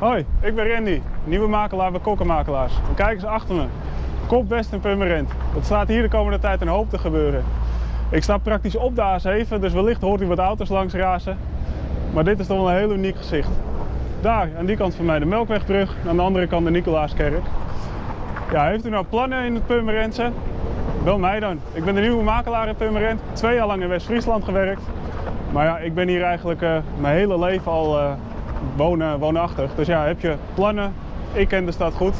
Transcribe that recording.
Hoi, ik ben Randy, nieuwe makelaar bij Kokkenmakelaars. En kijk eens achter me. Kop West en Purmerend. Het staat hier de komende tijd een hoop te gebeuren. Ik sta praktisch op de A7, dus wellicht hoort u wat auto's langs razen. Maar dit is toch wel een heel uniek gezicht. Daar, aan die kant van mij de Melkwegbrug, aan de andere kant de Nicolaaskerk. Ja, heeft u nou plannen in het Purmerendse? Bel mij dan. Ik ben de nieuwe makelaar in Purmerend. Twee jaar lang in West-Friesland gewerkt. Maar ja, ik ben hier eigenlijk uh, mijn hele leven al uh, wonen, woonachtig. Dus ja, heb je plannen? Ik ken de stad goed.